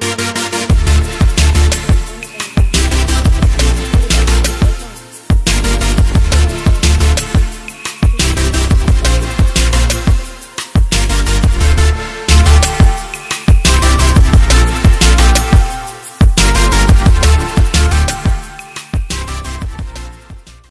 Never